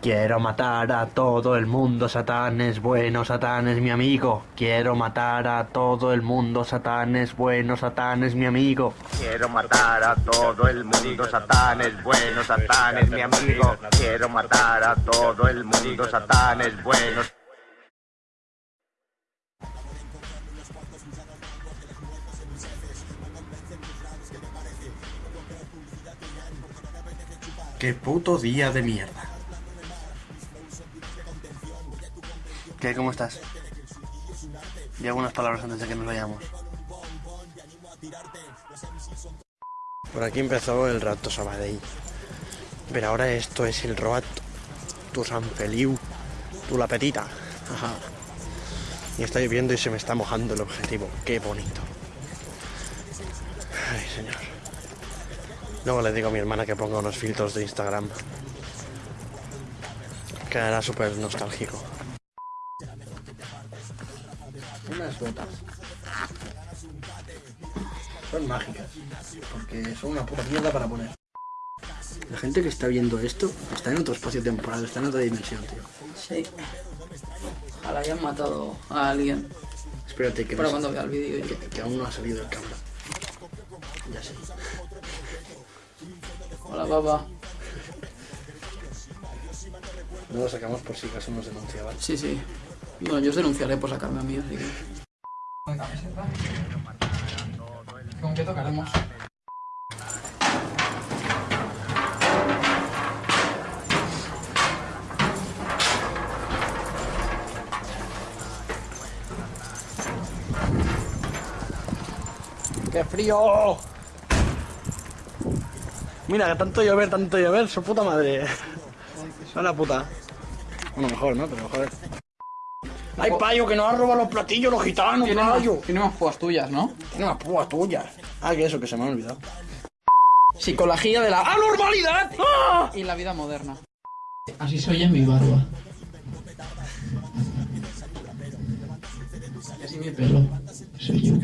Quiero matar a todo el mundo, Satán es bueno, Satán es mi amigo. Quiero matar a todo el mundo, Satán es bueno, Satán es mi amigo. Quiero matar a todo el mundo, Satán es bueno, Satán es mi amigo. Quiero matar a todo el mundo, Satán es bueno. Qué puto día de mierda. ¿Qué? ¿Cómo estás? Y algunas palabras antes de que nos vayamos. Por aquí empezó el rato Sabadell. Pero ahora esto es el Roat, tu San Feliu, tu La Petita. Ajá. Y está lloviendo y se me está mojando el objetivo. Qué bonito. Ay, señor. Luego le digo a mi hermana que ponga unos filtros de Instagram. Quedará súper nostálgico. Botas. Son mágicas. Porque son una puta mierda para poner. La gente que está viendo esto está en otro espacio temporal, está en otra dimensión, tío. Sí. Ojalá hayan matado a alguien. Espérate que, Para no- cuando vea el vídeo. que, que aún no ha salido el cámara. Ya sé. Hola, papá. No lo sacamos por si acaso nos denunciaban. Sí, sí. Bueno, yo os denunciaré por sacarme a mí, así que... ¿Con qué tocaremos? ¡Qué frío! Mira, que tanto llover, tanto llover, su puta madre. Son la puta. Bueno, mejor, ¿no? Pero mejor. ¡Ay, payo, que nos han robado los platillos los gitanos, Tiene más, payo! tiene más púas tuyas, ¿no? Tiene unas púas tuyas. Ah, que eso, que se me ha olvidado. Psicología de la anormalidad ¡Ah! y la vida moderna. Así se oye mi barba. Y así mi pelo. Soy yo.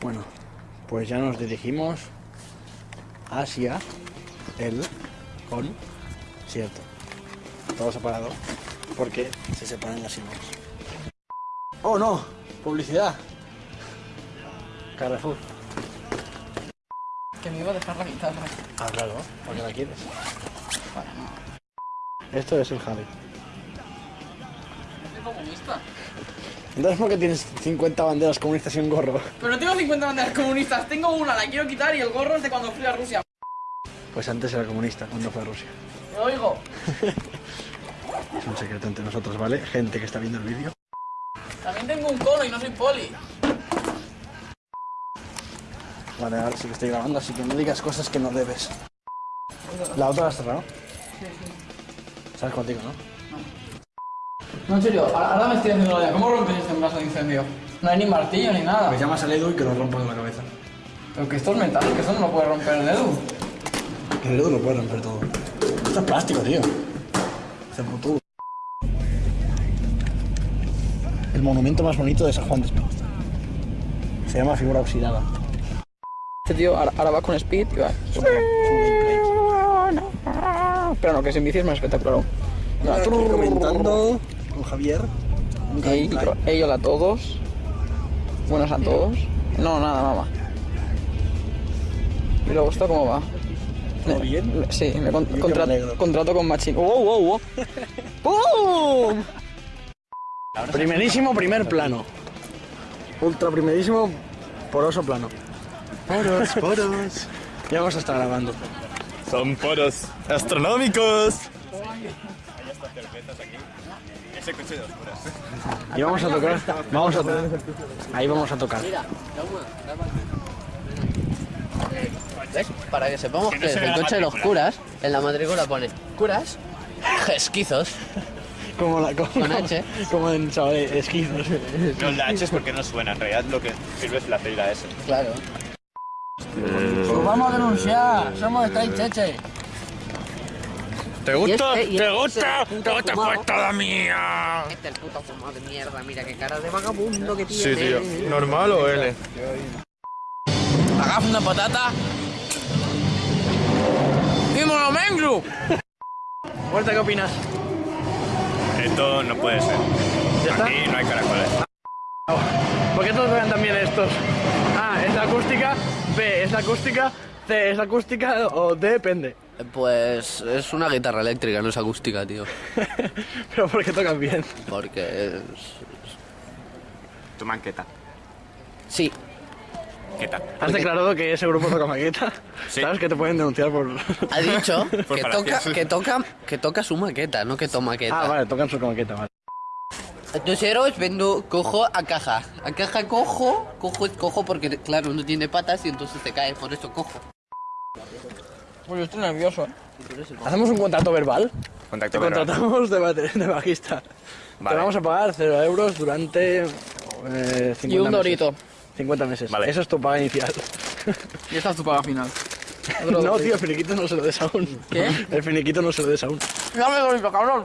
Bueno, pues ya nos dirigimos hacia el concierto. Todo separado porque se separan las imágenes. ¡Oh no! ¡Publicidad! Carrefour. Que me iba a dejar la guitarra. Ah, claro, porque la quieres. Para no. Esto es el Javi. Comunista. Entonces, ¿por qué tienes 50 banderas comunistas y un gorro? Pero no tengo 50 banderas comunistas, tengo una, la quiero quitar y el gorro es de cuando fui a Rusia. Pues antes era comunista, cuando fue a Rusia. ¿Me oigo? Es un secreto entre nosotros, ¿vale? Gente que está viendo el vídeo. También tengo un cono y no soy poli. Vale, ahora sí que estoy grabando, así que no digas cosas que no debes. ¿La otra la has cerrado? ¿Sabes contigo, no? No, en serio, ahora me estoy haciendo la idea. ¿Cómo rompes este brazo de incendio? No hay ni martillo ni nada. Pues llamas al Edu y que lo rompa con la cabeza. Pero que esto es metal, que eso no lo puede romper el. Que el Edu lo puede romper todo. Esto es plástico, tío. Se puto. El monumento más bonito de San Juan de Espí. Se llama figura oxidada. Este tío ahora, va con speed y va. Pero no, que sin bici es más espectacular. Aquí comentando con Javier. un Ey, gameplay. ey, hola a todos. Buenas a todos. No, nada, mamá. ¿Y luego esto cómo va? ¿Todo bien? Sí, me con- contra- contrato con Machín. ¡Wow, wow, wow! ¡Pum! Primerísimo primer plano. Ultra primerísimo poroso plano. Poros, poros. Ya vamos a estar grabando. Son poros astronómicos. Ese coche de oscuras. Y vamos a tocar. Vamos a tocar. Ahí vamos a tocar. ¿Ves? Para que sepamos que, el coche de los curas, en la matrícula pone curas, esquizos. Como la como, Con H. Como en chaval, esquizos. No, la H es porque no suena. En realidad lo que sirve es la C y la S. Claro. Pues vamos a denunciar. Somos de Cheche. ¿Te gusta? este- ¿Te este gusta? ¿Te gusta? fumado. Pues toda mía. Este es el puto fumado de mierda, mira qué cara de vagabundo que tiene. Sí, tío. ¿Normal o L? Agaf una patata. ¡Y monumento! Huerta, ¿qué opinas? Esto no puede ser. ¿Ya está? Aquí no hay caracoles. ¿Por qué todos vean también estos? A, es la acústica. B, es la acústica. C, es la acústica. O D, depende. Pues es una guitarra eléctrica, no es acústica, tío. Pero porque tocan bien. Porque es... Tu manqueta. Sí, ¿Qué tal? Has declarado que ese grupo toca maqueta. Sí. ¿Sabes que te pueden denunciar por.? ha dicho que Por toca, que toca, que toca su maqueta, no que toma maqueta. ah, vale, tocan su maqueta, vale. Entonces vendo, cojo a caja. A caja cojo, cojo es cojo porque, claro, no tiene patas y entonces te cae, por eso cojo. Pues yo estoy nervioso. ¿Hacemos un contrato verbal? Contacto Te verbal. contratamos de, de bajista. Te Vale. vamos a pagar 0 euros durante. eh, 50 Y un meses. dorito. 50 meses. Vale. Eso es tu paga inicial. Y esta es tu paga final. Otro no, dorito. tío, el finiquito no se lo des aún. ¿Qué? El finiquito no se lo des aún. Dame dorito, cabrón.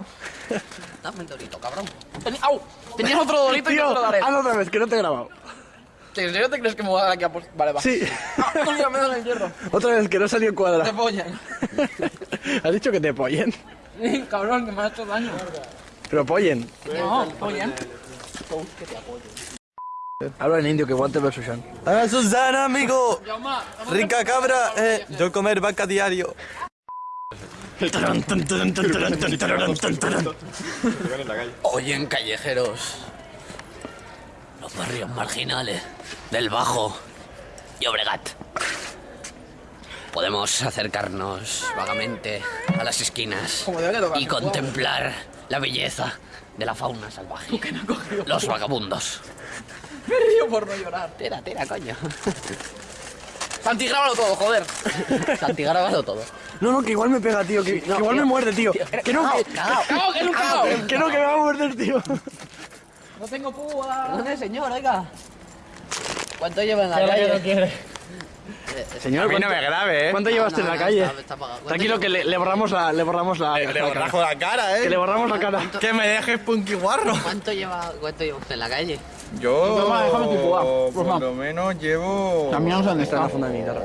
Dame el dorito, cabrón. Teni- ¡Au! Tenías otro dorito y Tío, no te lo daré. hazlo otra vez, que no te he grabado. ¿En serio te crees que me voy a dar aquí a post- Vale, va. Sí. Ah, coño, me el hierro. Otra vez, que no salió Te cuadra. pollan. Has dicho que te pollen. cabrón, que me ha hecho daño. Pero pollen. No, pollan. Habla en indio, que Walter versus Sean. ¡Ah, Susana, amigo! Rica cabra, eh, yo comer vaca diario. Oyen callejeros. Barrios marginales del Bajo y Obregat. Podemos acercarnos vagamente a las esquinas y contemplar la belleza de la fauna salvaje. Los vagabundos. Me río por no llorar. Tira, tira, coño. Santi, grábalo todo, joder. Santi, grábalo todo. No, no, que igual me pega, tío. Que, que igual me muerde, tío. Que no, que, que no, que me va a morder, tío. No tengo púa. ¿Dónde, señor? Oiga. ¿Cuánto lleva en la calle? quiere. Señor, A mí no ¿cuánto- me grabe, eh. ¿Cuánto No, llevaste no, en la no, calle? está- está apagado. ¿Cuánto Tranquilo, que le, le borramos la, le borramos la, Le, la le cara. borrajo la cara, eh. Que le borramos la cara. Que me dejes punky guarro. ¿Cuánto lleva, cuánto lleva usted en la calle? Yo, Toma, déjame tu púa, por lo menos llevo... No sé dónde Está la funda de mi guitarra.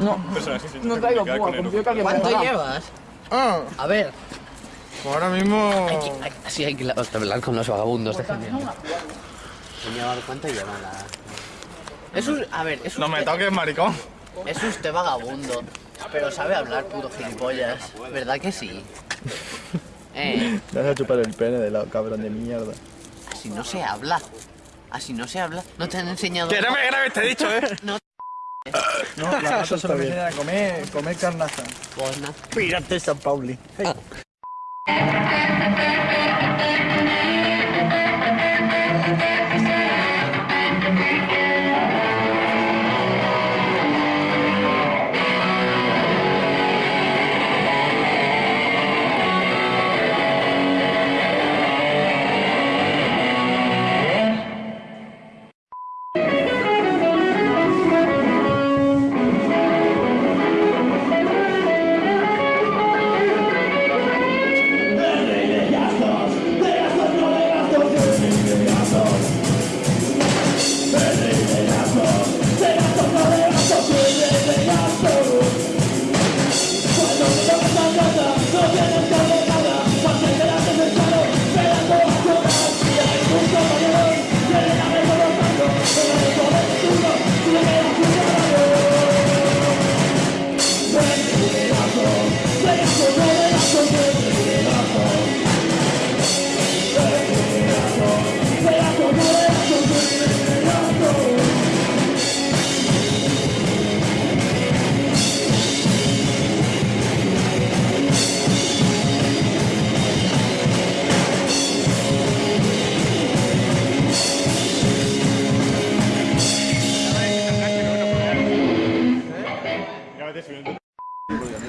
No, no traigo púa, que ¿Cuánto llevas? Ah, A ver. Pues ahora mismo... Hay que- hay- Así hay que la- hablar con los vagabundos. déjame. Señor, ¿cuánto lleva la...? Es un, a ver, es No usted, me toques, maricón. es usted vagabundo, pero sabe hablar puto gilipollas, ¿verdad que sí? Eh, Te vas a chupar el pene de la cabrón de mierda. así no se habla. Así no se habla. No te han enseñado... Que no me grabes, te he dicho, ¿eh? No, No, la raza solo me a comer, comer carnaza. pues nada. Pírate, San Pauli. Thank.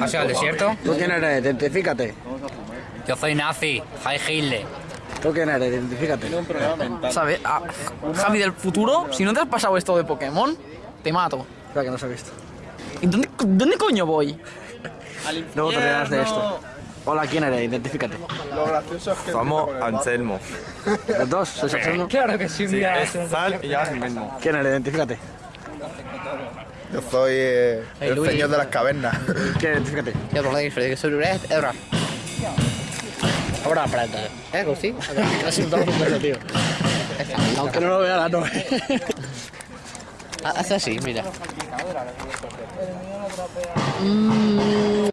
¿Has ido al desierto? ¿Tú quién eres? Identifícate. Yo soy nazi, Heil Hitler. ¿Tú quién eres? Identifícate. ¿Sabes? Ah, Javi del futuro, si no te has pasado esto de Pokémon, te mato. Espera que no se ha visto. ¿Y dónde, dónde coño voy? Luego te reirás de esto. Hola, ¿quién eres? Identifícate. Lo gracioso es que... Somos Anselmo. Los dos, sois Anselmo. Claro que sí, Sí, es Sal y yo mismo. ¿Quién eres? Identifícate. Yo soy eh, el Luis. señor de las cavernas. ¿Quién? Identifícate. Jag tror det är för det är så rätt. Är bra. Ahora apreta. ¿Eh? ¿Sí? Casi un eso, tío. Aunque no lo vea la nube. Haz así, mira. Mm,